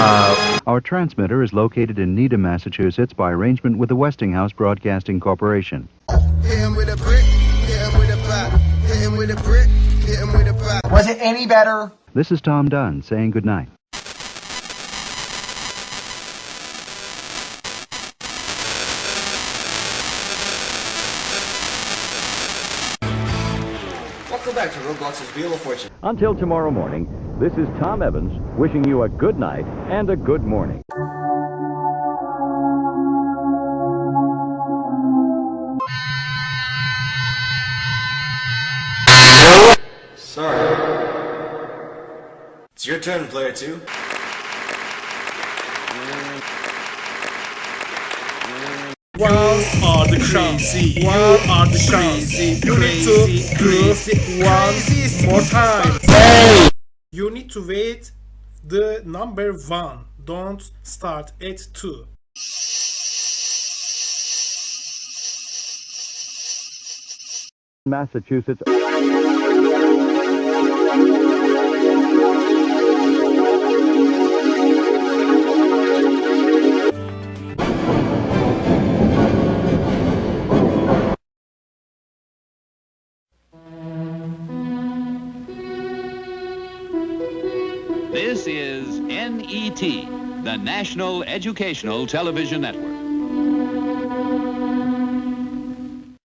Uh, our transmitter is located in Needham, Massachusetts by arrangement with the Westinghouse Broadcasting Corporation. Hit him with a brick, hit him with a pop. Hit him with a brick, hit him with a pop. Was it any better? This is Tom Dunn saying goodnight. Welcome back to Roblox's Wheel of Fortune. Until tomorrow morning, this is Tom Evans wishing you a good night and a good morning. Sorry. It's your turn, player two. Are the crazy? You are the crazy? You need to do one more time. You need to wait the number one. Don't start at two. Massachusetts. This is NET, the National Educational Television Network.